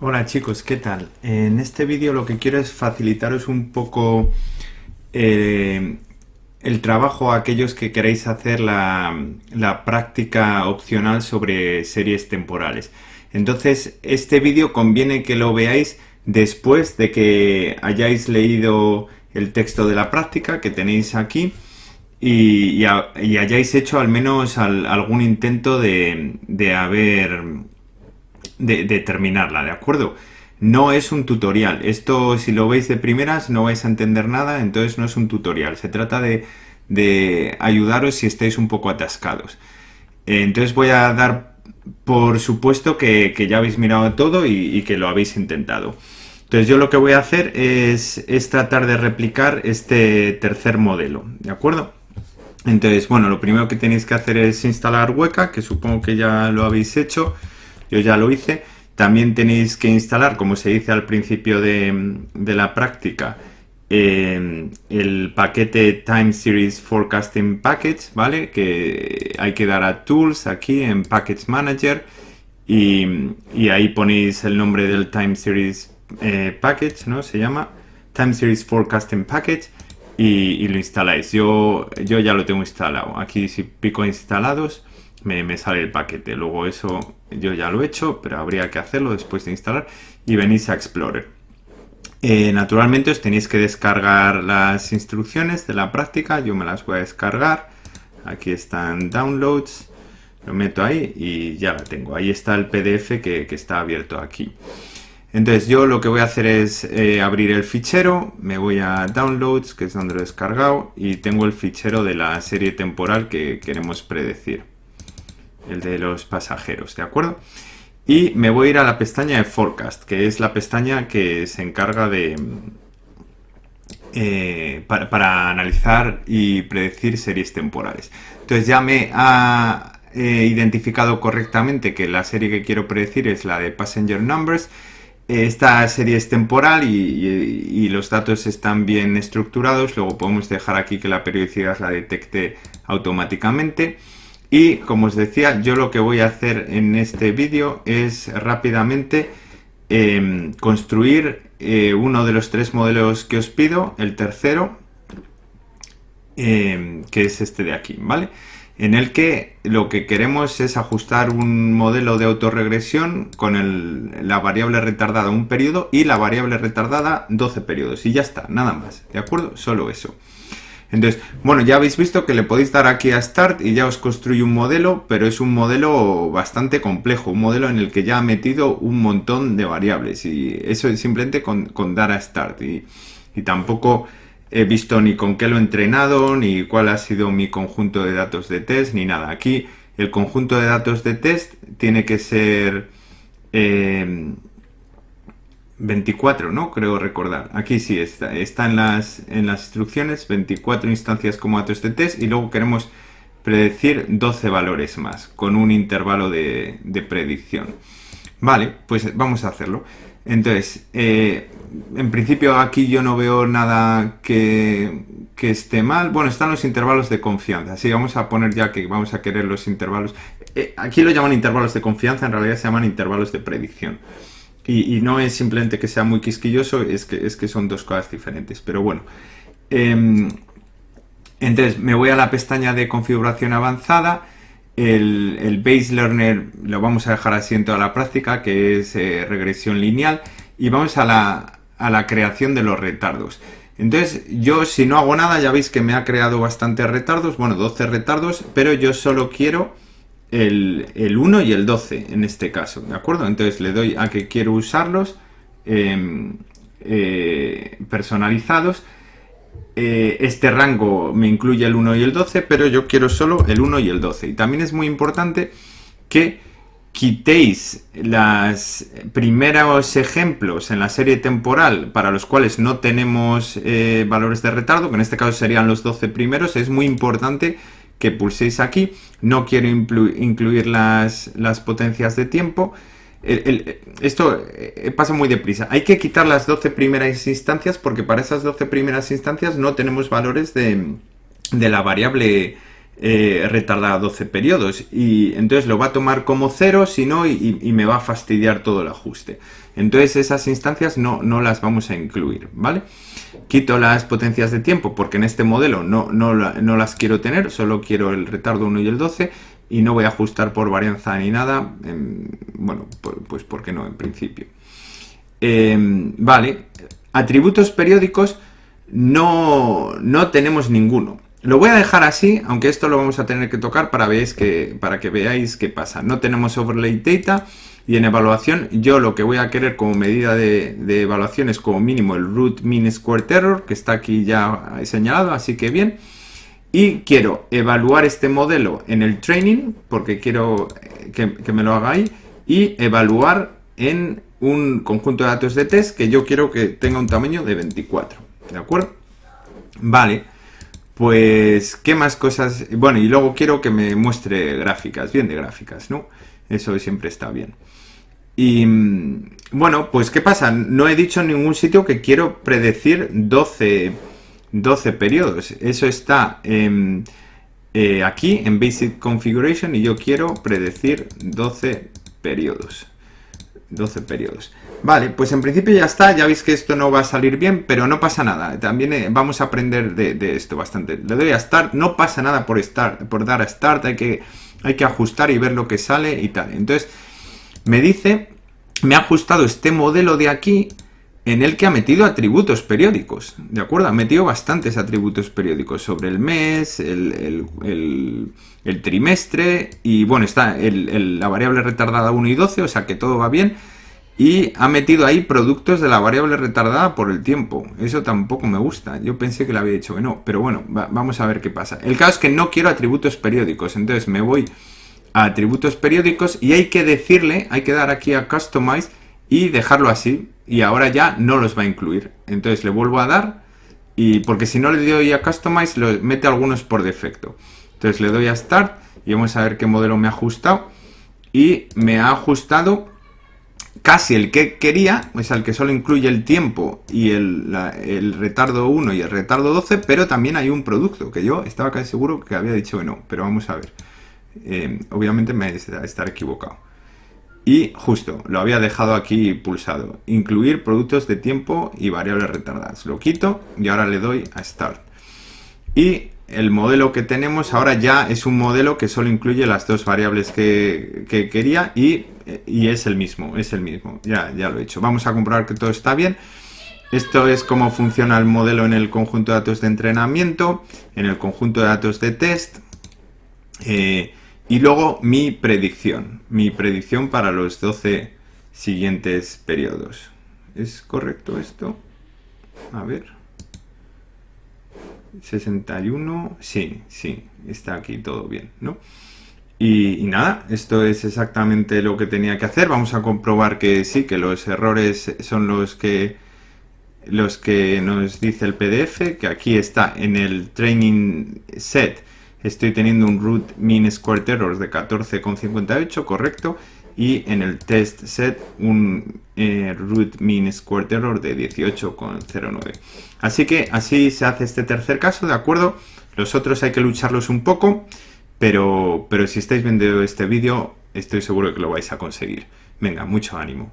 Hola chicos, ¿qué tal? En este vídeo lo que quiero es facilitaros un poco eh, el trabajo a aquellos que queréis hacer la, la, práctica opcional sobre series temporales. Entonces, este vídeo conviene que lo veáis después de que hayáis leído el texto de la práctica que tenéis aquí y, y, hayáis hecho al menos al, algún intento de, de haber de, terminarla, ¿de acuerdo? No es un tutorial. Esto, si lo veis de primeras, no vais a entender nada, entonces no es un tutorial. Se trata de, de ayudaros si estáis un poco atascados. Entonces voy a dar por supuesto que, ya habéis mirado todo y, que lo habéis intentado. Entonces yo lo que voy a hacer es, es tratar de replicar este tercer modelo, ¿de acuerdo? Entonces, bueno, lo primero que tenéis que hacer es instalar Weka, que supongo que ya lo habéis hecho yo ya lo hice. También tenéis que instalar, como se dice al principio de, la práctica, eh, el paquete Time Series Forecasting Package, ¿vale? Que hay que dar a Tools aquí en Package Manager y, ahí ponéis el nombre del Time Series eh, Package, ¿no? Se llama Time Series Forecasting Package y, lo instaláis. Yo, yo ya lo tengo instalado. Aquí si pico instalados me, sale el paquete. Luego eso yo ya lo he hecho, pero habría que hacerlo después de instalar y venís a Explorer. Eh, naturalmente os tenéis que descargar las instrucciones de la práctica, yo me las voy a descargar. Aquí están downloads, lo meto ahí y ya la tengo. Ahí está el PDF que, está abierto aquí. Entonces yo lo que voy a hacer es eh, abrir el fichero, me voy a Downloads, que es donde lo he descargado, y tengo el fichero de la serie temporal que queremos predecir el de los pasajeros, ¿de acuerdo? Y me voy a ir a la pestaña de Forecast, que es la pestaña que se encarga de... Eh, para, analizar y predecir series temporales. Entonces ya me ha eh, identificado correctamente que la serie que quiero predecir es la de Passenger Numbers. Esta serie es temporal y, los datos están bien estructurados. Luego podemos dejar aquí que la periodicidad la detecte automáticamente. Y como os decía, yo lo que voy a hacer en este vídeo es rápidamente em, construir eh, uno de los tres modelos que os pido, el tercero, em, que es este de aquí, ¿vale? En el que lo que queremos es ajustar un modelo de autorregresión con la variable retardada un periodo y la variable retardada 12 periodos. Y ya está, nada más, ¿de acuerdo? Solo eso. Entonces, bueno, ya habéis visto que le podéis dar aquí a Start y ya os construye un modelo, pero es un modelo bastante complejo, un modelo en el que ya ha metido un montón de variables y eso es simplemente con, dar a Start y, tampoco he visto ni con qué lo he entrenado, ni cuál ha sido mi conjunto de datos de test, ni nada. Aquí el conjunto de datos de test tiene que ser... Eh, 24, ¿no? Creo recordar. Aquí sí está, está en, las, en las instrucciones 24 instancias como datos de test y luego queremos predecir 12 valores más con un intervalo de, predicción. Vale, pues vamos a hacerlo. Entonces, eh, en principio aquí yo no veo nada que, esté mal. Bueno, están los intervalos de confianza. Así vamos a poner ya que vamos a querer los intervalos. Eh, aquí lo llaman intervalos de confianza, en realidad se llaman intervalos de predicción. Y, no es simplemente que sea muy quisquilloso, es que, es que son dos cosas diferentes. Pero bueno. Em, entonces, me voy a la pestaña de configuración avanzada. El, Base Learner lo vamos a dejar así en toda la práctica, que es eh, regresión lineal. Y vamos a la, a la creación de los retardos. Entonces, yo si no hago nada, ya veis que me ha creado bastantes retardos, bueno, 12 retardos, pero yo solo quiero el, 1 y el 12 en este caso, ¿de acuerdo? Entonces le doy a que quiero usarlos em, eh, personalizados. Eh, este rango me incluye el 1 y el 12, pero yo quiero solo el 1 y el 12. Y también es muy importante que quitéis los primeros ejemplos en la serie temporal para los cuales no tenemos eh, valores de retardo, que en este caso serían los 12 primeros, es muy importante que pulséis aquí. No quiero incluir las, potencias de tiempo. esto eh, pasa muy deprisa. Hay que quitar las 12 primeras instancias porque para esas 12 primeras instancias no tenemos valores de, la variable eh, retarda 12 periodos y entonces lo va a tomar como cero si no y, me va a fastidiar todo el ajuste. Entonces esas instancias no, no las vamos a incluir, ¿vale? Quito las potencias de tiempo porque en este modelo no, no, no las quiero tener, solo quiero el retardo 1 y el 12 y no voy a ajustar por varianza ni nada, bueno, pues porque no en principio. Em, vale, atributos periódicos no, no tenemos ninguno. Lo voy a dejar así, aunque esto lo vamos a tener que tocar para, que, para que veáis qué pasa. No tenemos overlay data y en evaluación yo lo que voy a querer como medida de, evaluación es como mínimo el root mean square error, que está aquí ya señalado, así que bien. Y quiero evaluar este modelo en el training, porque quiero que, que me lo haga ahí, y evaluar en un conjunto de datos de test que yo quiero que tenga un tamaño de 24. ¿De acuerdo? Vale. Pues, ¿qué más cosas? Bueno, y luego quiero que me muestre gráficas, bien de gráficas, ¿no? Eso siempre está bien. Y, bueno, pues, ¿qué pasa? No he dicho en ningún sitio que quiero predecir 12, 12 periodos. Eso está eh, aquí, en Basic Configuration, y yo quiero predecir 12 periodos. 12 periodos. Vale, pues en principio ya está, ya veis que esto no va a salir bien, pero no pasa nada, también eh, vamos a aprender de, esto bastante. Le doy a Start, no pasa nada por, start, por dar a Start, hay que, hay que ajustar y ver lo que sale y tal. Entonces, me dice, me ha ajustado este modelo de aquí, en el que ha metido atributos periódicos, ¿de acuerdo? Ha metido bastantes atributos periódicos sobre el mes, el, trimestre y bueno, está la variable retardada 1 y 12, o sea que todo va bien. Y ha metido ahí productos de la variable retardada por el tiempo. Eso tampoco me gusta. Yo pensé que le había dicho que no, pero bueno, vamos a ver qué pasa. El caso es que no quiero atributos periódicos, entonces me voy a atributos periódicos y hay que decirle, hay que dar aquí a Customize y dejarlo así y ahora ya no los va a incluir. Entonces le vuelvo a dar y porque si no le doy a Customize, lo mete algunos por defecto. Entonces le doy a Start y vamos a ver qué modelo me ha ajustado. Y me ha ajustado casi el que quería, es el que solo incluye el tiempo y el, retardo 1 y el retardo 12, pero también hay un producto que yo estaba casi seguro que había dicho que no, pero vamos a ver. Eh, obviamente me estar equivocado. Y justo, lo había dejado aquí pulsado. Incluir productos de tiempo y variables retardadas. Lo quito y ahora le doy a Start. Y el modelo que tenemos ahora ya es un modelo que solo incluye las dos variables que, quería y, es el mismo, es el mismo. Ya, ya lo he hecho. Vamos a comprobar que todo está bien. Esto es cómo funciona el modelo en el conjunto de datos de entrenamiento, en el conjunto de datos de test. Eh, y luego mi predicción, mi predicción para los 12 siguientes periodos. ¿Es correcto esto? A ver. 61, sí, sí, está aquí todo bien, ¿no? Y, nada, esto es exactamente lo que tenía que hacer. Vamos a comprobar que sí, que los errores son los que los que nos dice el PDF, que aquí está en el training set estoy teniendo un root mean square error de 14,58, correcto, y en el test set un eh, root mean square error de 18,09. Así que así se hace este tercer caso, ¿de acuerdo? Los otros hay que lucharlos un poco, pero, pero si estáis viendo este vídeo, estoy seguro que lo vais a conseguir. Venga, mucho ánimo.